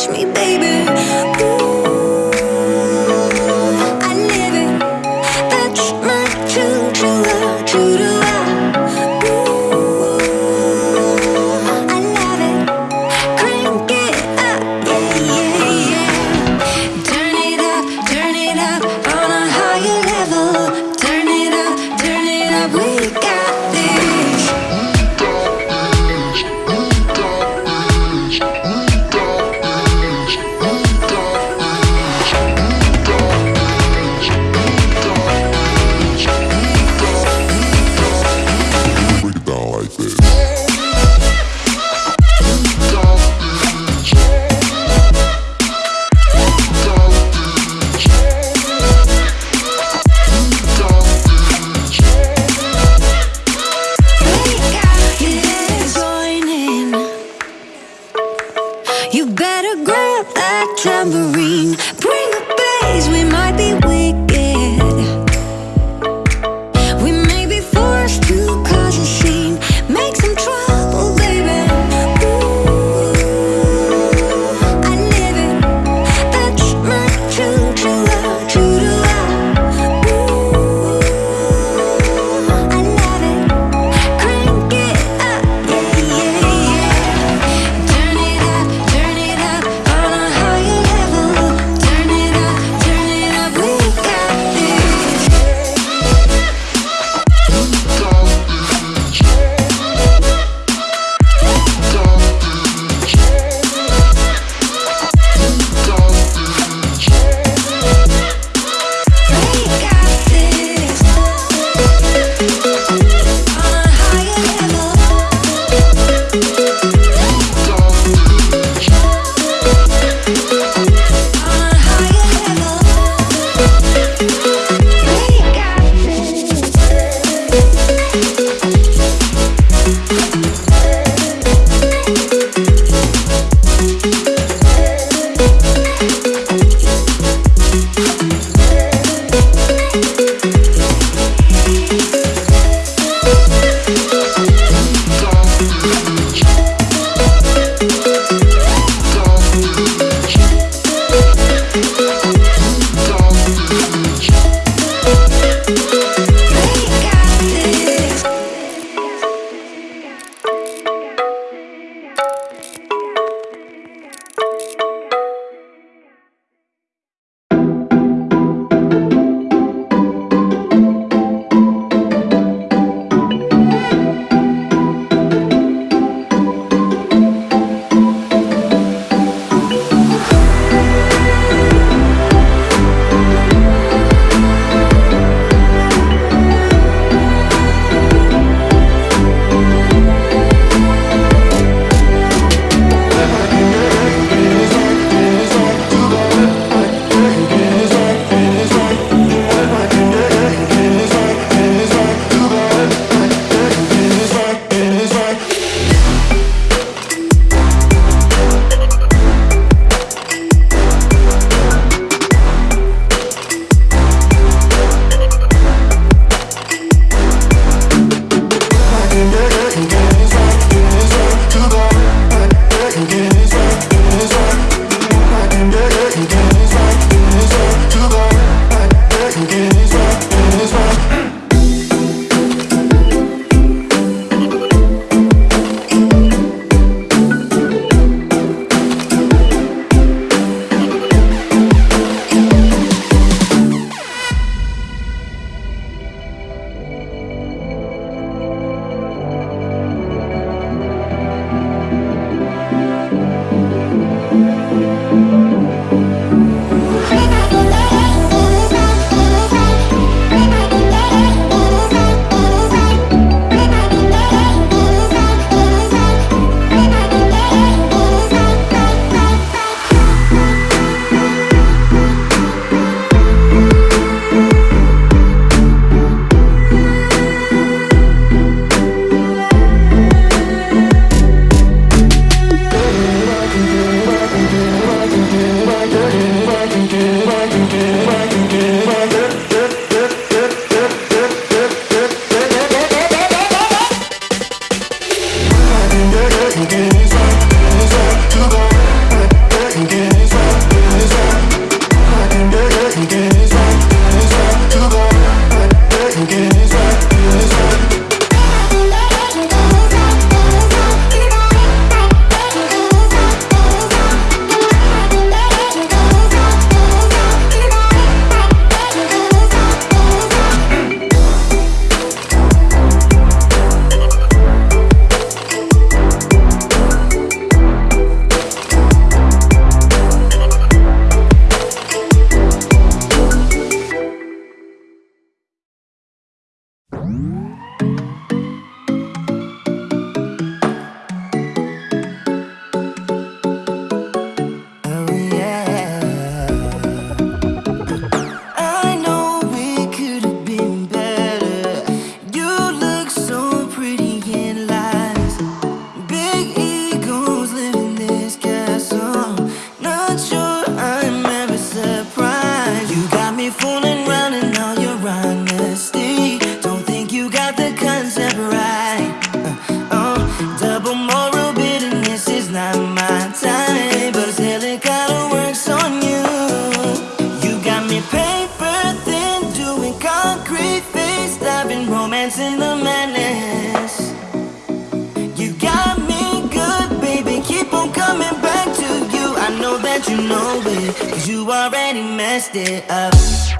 catch me, baby. It,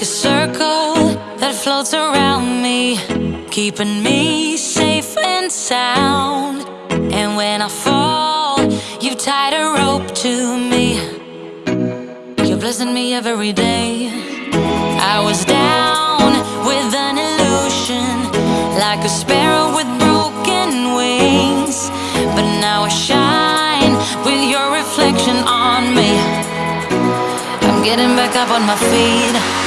it me, keeping me safe and sound. And when I fall, you tied a rope to me. You're blessing me every day. I was down with an illusion, like a sparrow with broken wings. But now I shine with your reflection on me. I'm getting back up on my feet.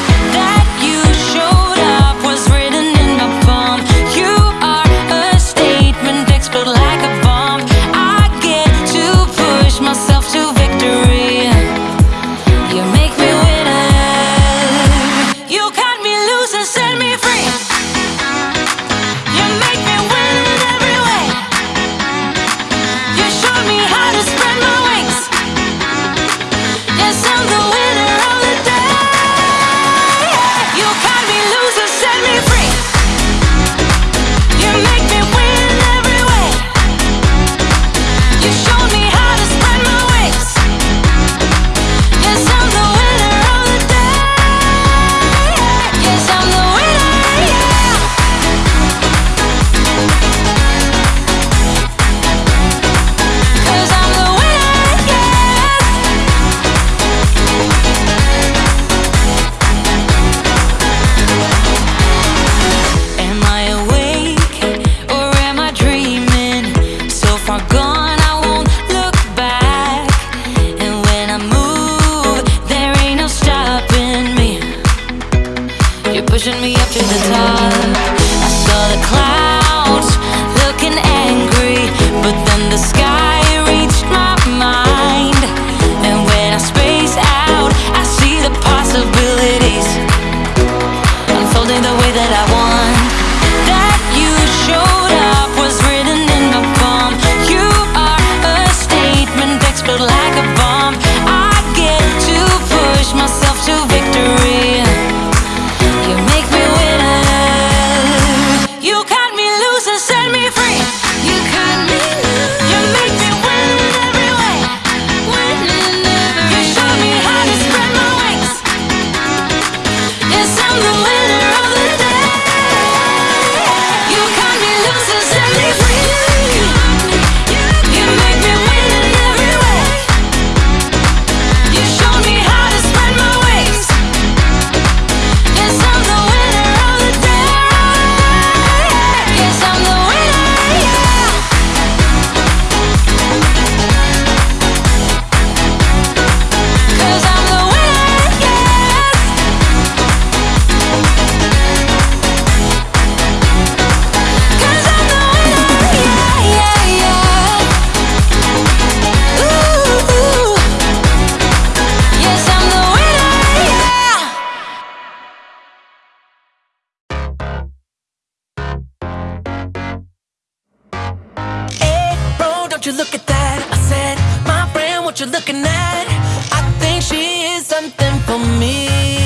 You look at that? I said, my friend, what you looking at? I think she is something for me.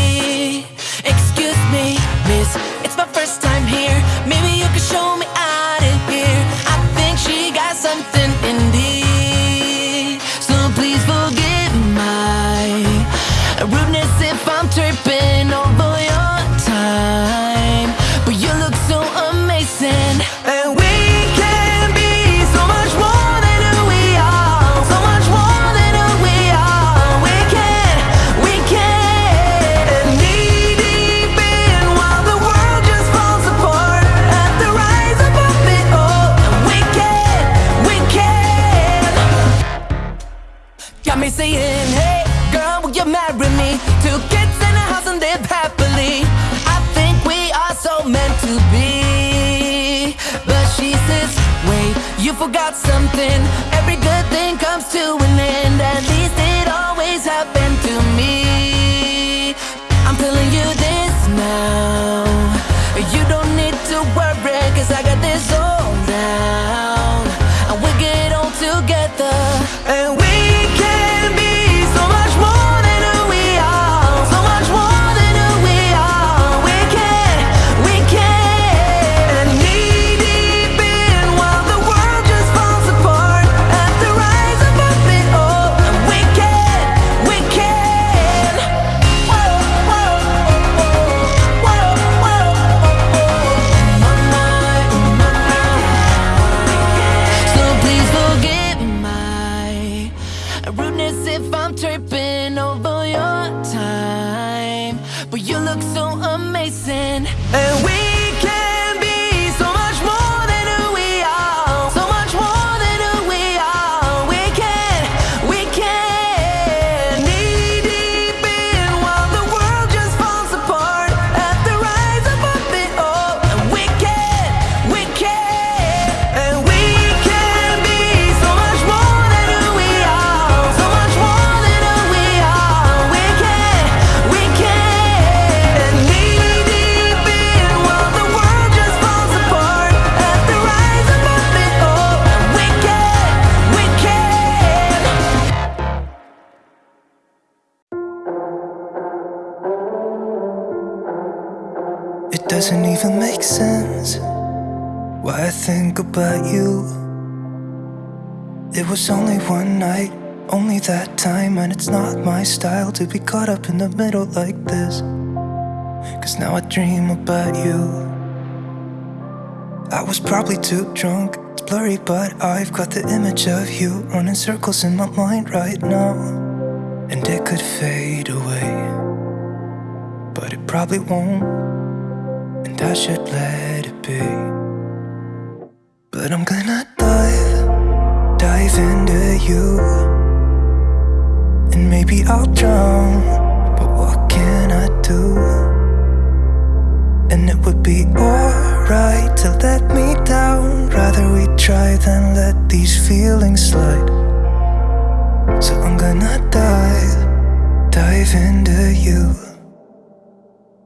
To me. About you. It was only one night, only that time, and it's not my style to be caught up in the middle like this. Cause now I dream about you. I was probably too drunk, it's blurry, but I've got the image of you running circles in my mind right now. And it could fade away, but it probably won't and I should let it be. But I'm gonna dive, dive into you, and maybe I'll drown. But what can I do? And it would be alright to let me down. Rather we try than let these feelings slide. So I'm gonna dive, dive into you.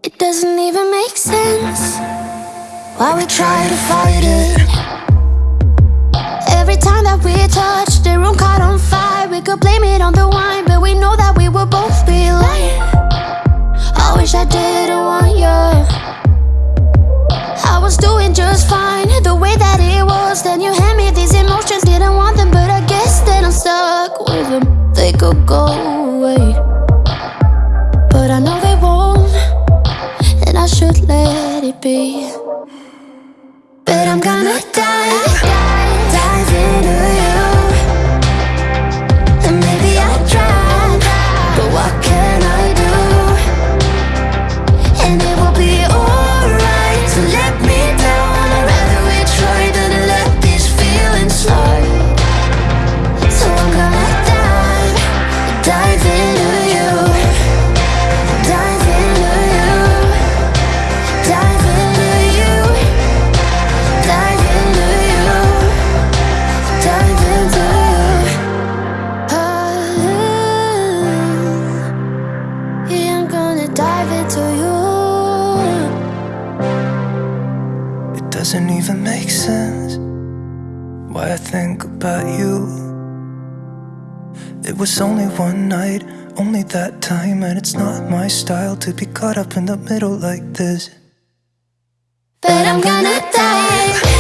It doesn't even make sense why we try to fight it. Every time that we touch, the room caught on fire. We could blame it on the wine, but we know that we will both be lying. I wish I didn't want you. I was doing just fine, the way that it was. Then you hand me these emotions, didn't want them, but I guess that I'm stuck with them. They could go away, but I know they won't and I should let it be. One night, only that time, and it's not my style to be caught up in the middle like this. But I'm gonna into